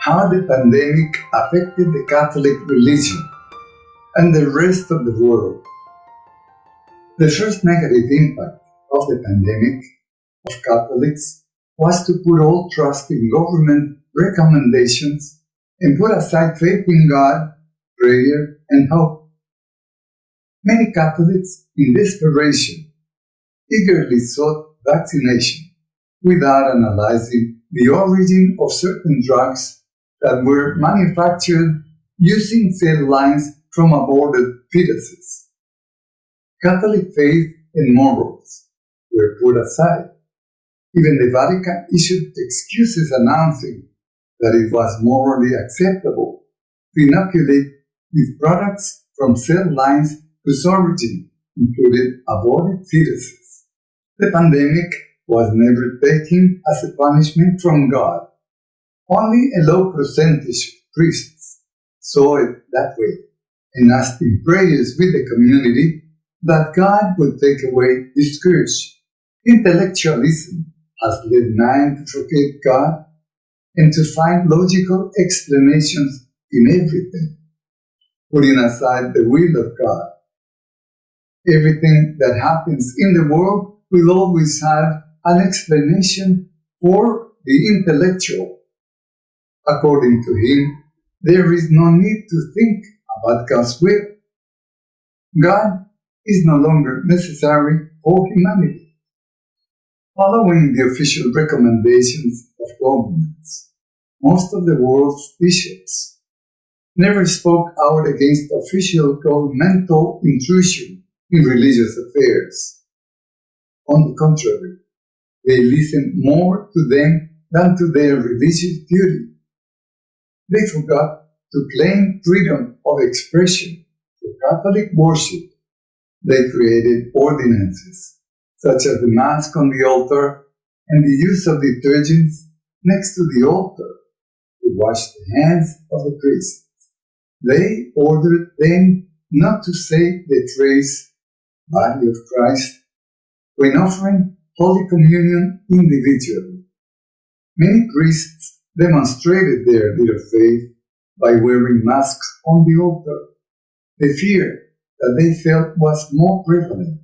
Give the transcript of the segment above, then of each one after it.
how the pandemic affected the Catholic religion and the rest of the world. The first negative impact of the pandemic of Catholics was to put all trust in government recommendations and put aside faith in God, prayer, and hope. Many Catholics, in desperation, eagerly sought vaccination without analyzing the origin of certain drugs that were manufactured using cell lines from aborted fetuses. Catholic faith and morals were put aside. Even the Vatican issued excuses announcing that it was morally acceptable to inoculate with products from cell lines whose origin included aborted fetuses. The pandemic was never taken as a punishment from God. Only a low percentage of priests saw it that way and asked in prayers with the community that God would take away this scourge. Intellectualism has led man to forget God and to find logical explanations in everything, putting aside the will of God. Everything that happens in the world will always have an explanation for the intellectual. According to him, there is no need to think about God's will. God is no longer necessary for humanity. Following the official recommendations of governments, most of the world's bishops never spoke out against official governmental intrusion in religious affairs. On the contrary, they listened more to them than to their religious duty. They forgot to claim freedom of expression for Catholic worship. They created ordinances, such as the Mask on the altar and the use of detergents next to the altar to wash the hands of the priests. They ordered them not to say the phrase, body of Christ, when offering Holy Communion individually. Many priests demonstrated their little faith by wearing masks on the altar. The fear that they felt was more prevalent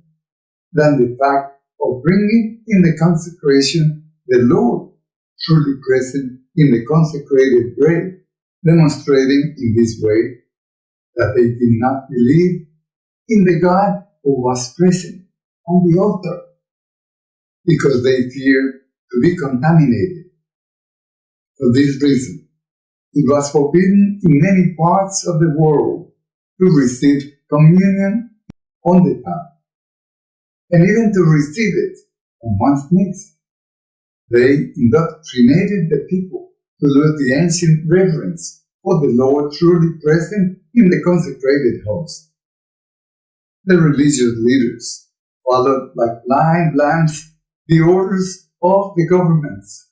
than the fact of bringing in the consecration the Lord truly present in the consecrated bread, demonstrating in this way that they did not believe in the God who was present on the altar because they feared to be contaminated. For this reason, it was forbidden in many parts of the world to receive communion on the tap, and even to receive it on one's knees. They indoctrinated the people to lose the ancient reverence for the Lord truly present in the consecrated host. The religious leaders followed like blind lambs the orders of the governments.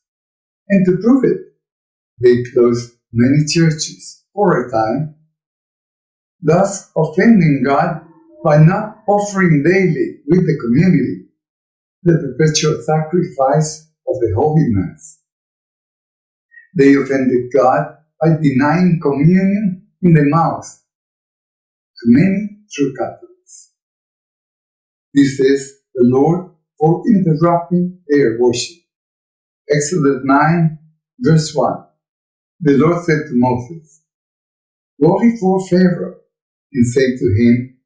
And to prove it, they closed many churches for a time, thus offending God by not offering daily with the community the perpetual sacrifice of the Holy Mass. They offended God by denying communion in the mouth to many true Catholics. This is the Lord for interrupting their worship. Exodus 9, verse 1. The Lord said to Moses, Go before Pharaoh and say to him,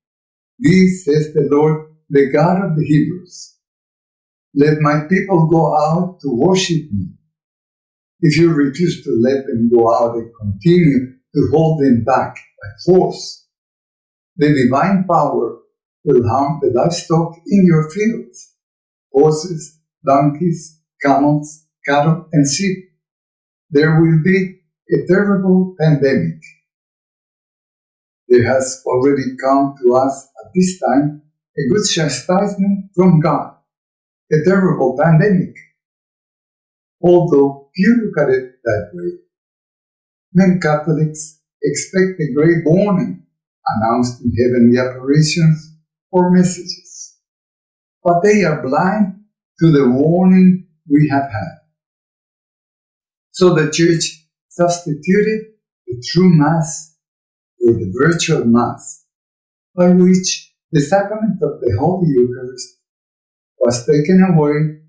This says the Lord, the God of the Hebrews. Let my people go out to worship me. If you refuse to let them go out and continue to hold them back by force, the divine power will harm the livestock in your fields horses, donkeys, camels, cattle, and sheep. There will be a terrible pandemic. There has already come to us at this time a good chastisement from God, a terrible pandemic. Although few look at it that way, many Catholics expect a great warning announced in heavenly apparitions or messages but they are blind to the warning we have had. So the church substituted the true Mass for the virtual Mass, by which the sacrament of the Holy Eucharist was taken away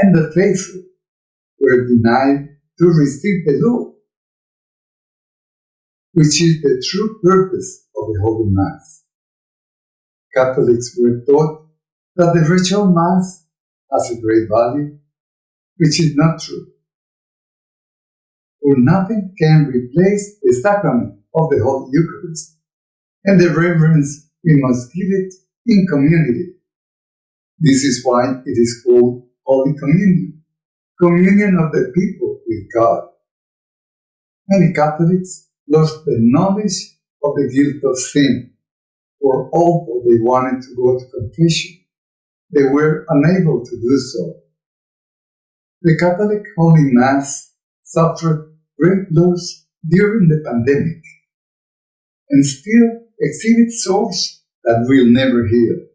and the faithful were denied to receive the Lord, which is the true purpose of the Holy Mass. Catholics were taught that the virtual Mass has a great value, which is not true. For nothing can replace the sacrament of the Holy Eucharist and the reverence we must give it in community. This is why it is called Holy Communion, communion of the people with God. Many Catholics lost the knowledge of the guilt of sin, for although they wanted to go to confession, they were unable to do so. The Catholic Holy Mass suffered great laws during the pandemic and still exhibit sores that will never heal.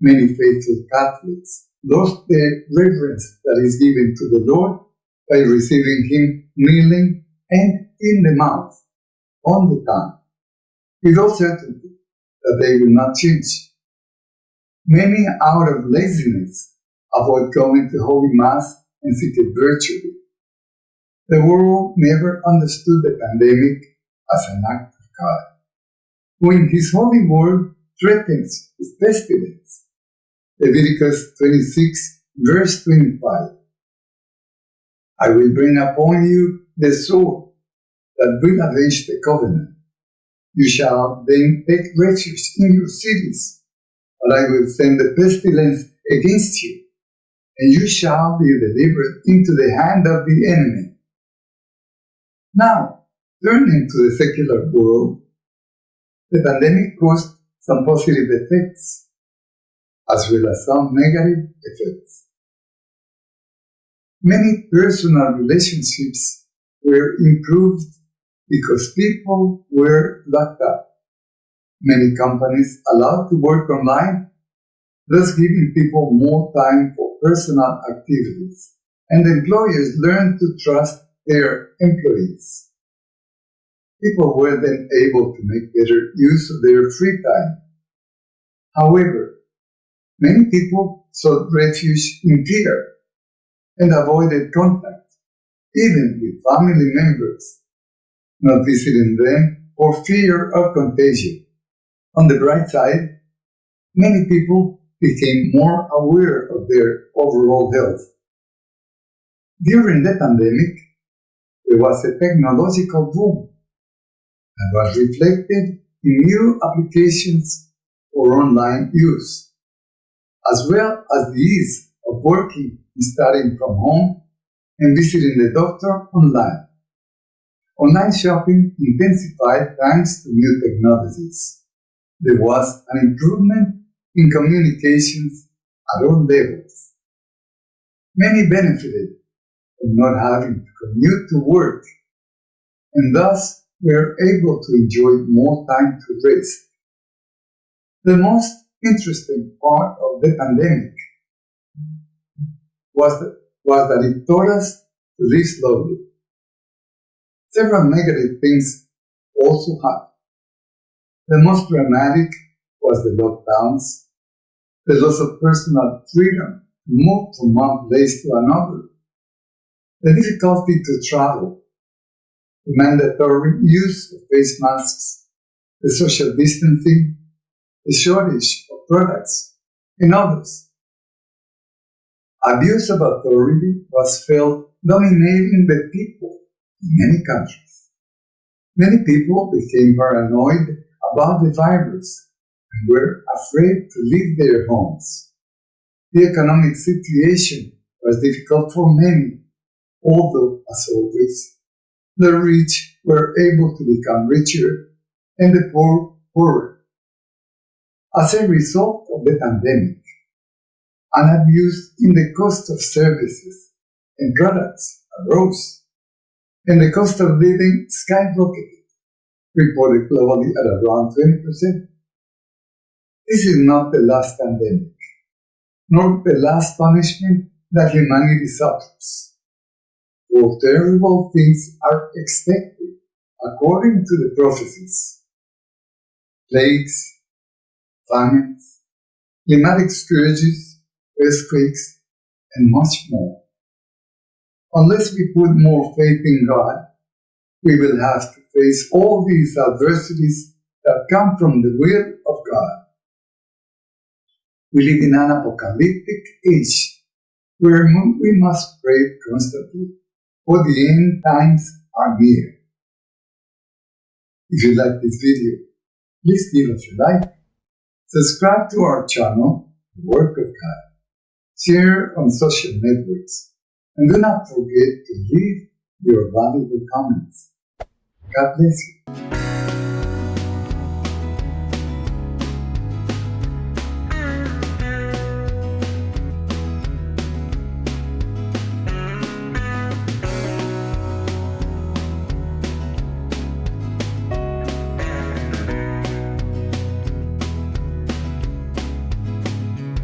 Many faithful Catholics lost the reverence that is given to the Lord by receiving Him kneeling and in the mouth, on the tongue, with all certainty that they will not change. Many, out of laziness, avoid going to Holy Mass and seek it virtually. The world never understood the pandemic as an act of God. When His holy word threatens with pestilence, Leviticus 26, verse 25. I will bring upon you the sword that will avenge the covenant. You shall then take refuge in your cities, but I will send the pestilence against you, and you shall be delivered into the hand of the enemy. Now, turning to the secular world, the pandemic caused some positive effects as well as some negative effects. Many personal relationships were improved because people were locked up. Many companies allowed to work online, thus giving people more time for personal activities, and employers learned to trust their employees. People were then able to make better use of their free time. However, Many people sought refuge in fear and avoided contact, even with family members, not visiting them for fear of contagion. On the bright side, many people became more aware of their overall health. During the pandemic, there was a technological boom that was reflected in new applications for online use as well as the ease of working and studying from home and visiting the doctor online. Online shopping intensified thanks to new technologies. There was an improvement in communications at all levels. Many benefited from not having to commute to work and thus we are able to enjoy more time to rest. The most interesting part of the pandemic was, the, was that it taught us to live slowly. Several negative things also happened. The most dramatic was the lockdowns, the loss of personal freedom to move from one place to another, the difficulty to travel, the mandatory use of face masks, the social distancing, the shortage of products, and others. Abuse of authority was felt dominating the people in many countries. Many people became paranoid about the virus and were afraid to leave their homes. The economic situation was difficult for many, although, as always, the rich were able to become richer and the poor poorer. As a result of the pandemic, an abuse in the cost of services and products arose, and the cost of living skyrocketed, reported globally at around 20%. This is not the last pandemic, nor the last punishment that humanity suffers. Terrible things are expected according to the prophecies. Plagues, famines, climatic scourges, earthquakes, and much more. Unless we put more faith in God, we will have to face all these adversities that come from the will of God. We live in an apocalyptic age where we must pray constantly, for the end times are near. If you like this video, please give us a like, subscribe to our channel, The Work of God, share on social networks, and do not forget to leave your valuable comments. God bless you.